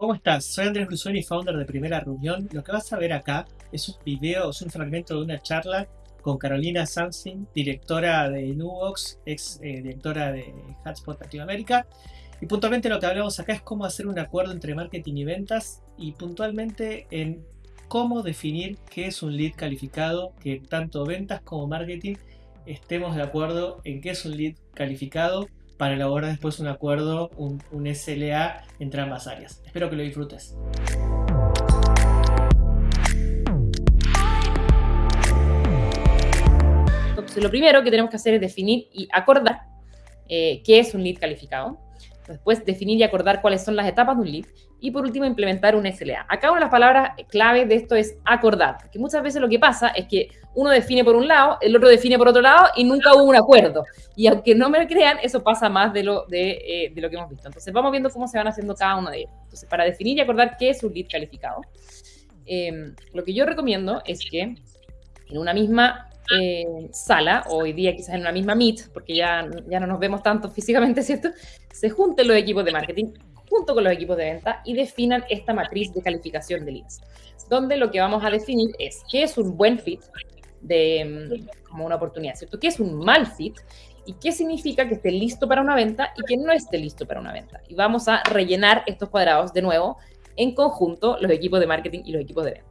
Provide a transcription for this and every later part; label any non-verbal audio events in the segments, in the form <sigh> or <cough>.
¿Cómo estás? Soy Andrés Brusoni, founder de Primera Reunión. Lo que vas a ver acá es un video, es un fragmento de una charla con Carolina Sansing, directora de Nubox, ex eh, directora de Hotspot Latinoamérica. Y puntualmente lo que hablamos acá es cómo hacer un acuerdo entre marketing y ventas y puntualmente en cómo definir qué es un lead calificado, que tanto ventas como marketing estemos de acuerdo en qué es un lead calificado para elaborar después un acuerdo, un, SLA entre ambas áreas. Espero que lo disfrutes. Lo primero que tenemos que hacer es definir y acordar eh, qué es un lead calificado. Después, definir y acordar cuáles son las etapas de un lead. Y por último, implementar un SLA. Acá una de las palabras clave de esto es acordar. Porque muchas veces lo que pasa es que uno define por un lado, el otro define por otro lado y nunca hubo un acuerdo. Y aunque no me crean, eso pasa más de lo, de, eh, lo que hemos visto. Entonces, vamos viendo cómo se van haciendo cada uno de ellos. Entonces, para definir y acordar qué es un lead calificado, em, lo que yo recomiendo es que en una misma sala, hoy día quizás en una misma Meet, porque ya, ya no nos vemos tanto <laughs> físicamente, ¿cierto? Se junten los equipos de marketing junto con los equipos de venta y definan esta matriz de calificación de leads, donde lo que vamos a definir es qué es un buen fit de, mm, como una oportunidad, ¿cierto? ¿Qué es un mal fit? ¿Y qué significa que esté listo para una venta y que no esté listo para una venta? Y vamos a rellenar estos cuadrados de nuevo en conjunto los equipos de marketing y los equipos de venta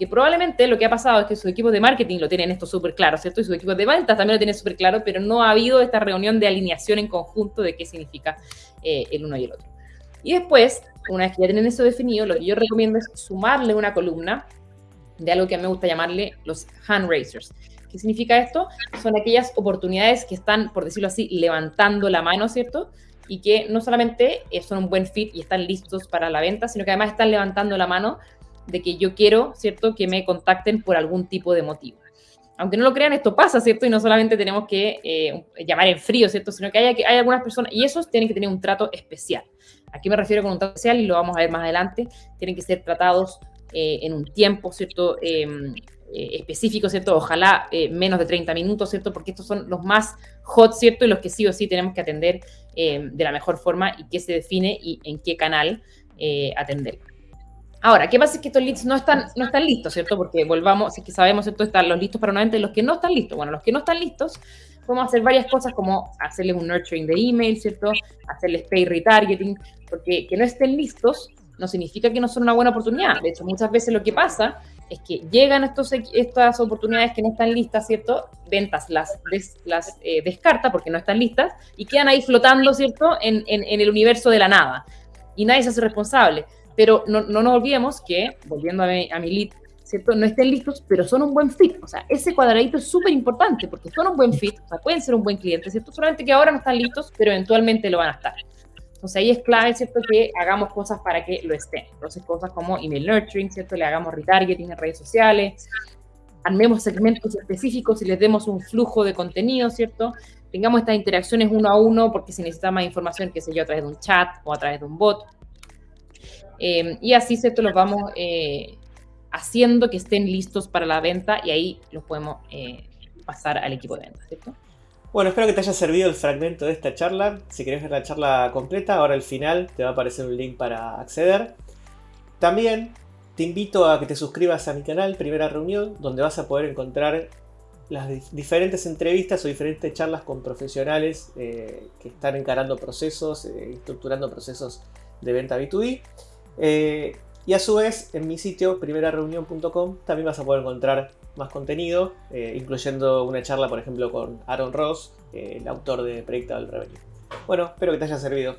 que probablemente lo que ha pasado es que su equipo de marketing lo tienen esto súper claro, ¿cierto? Y su equipo de ventas también lo tienen súper claro, pero no ha habido esta reunión de alineación en conjunto de qué significa eh, el uno y el otro. Y después, una vez que ya tienen eso definido, lo que yo recomiendo es sumarle una columna de algo que a mí me gusta llamarle los hand raisers. ¿Qué significa esto? Son aquellas oportunidades que están, por decirlo así, levantando la mano, ¿cierto? Y que no solamente eh, son un buen fit y están listos para la venta, sino que además están levantando la mano de que yo quiero, ¿cierto?, que me contacten por algún tipo de motivo. Aunque no lo crean, esto pasa, ¿cierto? Y no solamente tenemos que eh, llamar en frío, ¿cierto? Sino que hay, hay algunas personas, y esos tienen que tener un trato especial. Aquí me refiero con un trato especial y lo vamos a ver más adelante. Tienen que ser tratados eh, en un tiempo, ¿cierto? Em, eh, específico, ¿cierto? Ojalá menos de 30 minutos, ¿cierto? Porque estos son los más hot, ¿cierto? Y los que sí o sí tenemos que atender em, de la mejor forma y qué se define y en qué canal atender. Ahora, ¿qué pasa? Es que estos leads no están, no están listos, ¿cierto? Porque volvamos, es que sabemos, ¿cierto? Están los listos para una venta y los que no están listos. Bueno, los que no están listos, podemos hacer varias cosas como hacerles un nurturing de email, ¿cierto? Hacerles pay retargeting, porque que no estén listos no significa que no son una buena oportunidad. De hecho, muchas veces lo que pasa es que llegan estos, estas oportunidades que no están listas, ¿cierto? Ventas las, las eh, descarta porque no están listas y quedan ahí flotando, ¿cierto? En, en, en el universo de la nada. Y nadie se hace responsable. Pero no, no nos olvidemos que, volviendo a mi, a mi lead, ¿cierto? No estén listos, pero son un buen fit. O sea, ese cuadradito es súper importante porque son un buen fit, o sea, pueden ser un buen cliente, ¿cierto? Solamente que ahora no están listos, pero eventualmente lo van a estar. Entonces ahí es clave, ¿cierto? Que hagamos cosas para que lo estén. Entonces cosas como email nurturing, ¿cierto? Le hagamos retargeting en redes sociales, armemos segmentos específicos y les demos un flujo de contenido, ¿cierto? Tengamos estas interacciones uno a uno porque si necesita más información, qué sé yo, a través de un chat o a través de un bot. Em, y así, ¿cierto? Los vamos eh, haciendo que estén listos para la venta y ahí los podemos eh, pasar al equipo de venta. Bueno, espero que te haya servido el fragmento de esta charla. Si querés ver la charla completa, ahora al final te va a aparecer un link para acceder. También te invito a que te suscribas a mi canal Primera Reunión, donde vas a poder encontrar las diferentes entrevistas o diferentes charlas con profesionales eh, que están encarando procesos, estructurando procesos de venta B2B. Eh, y a su vez, en mi sitio, primerareunión.com, también vas a poder encontrar más contenido, eh, incluyendo una charla, por ejemplo, con Aaron Ross, el autor de Predictable Revenue. Bueno, espero que te haya servido.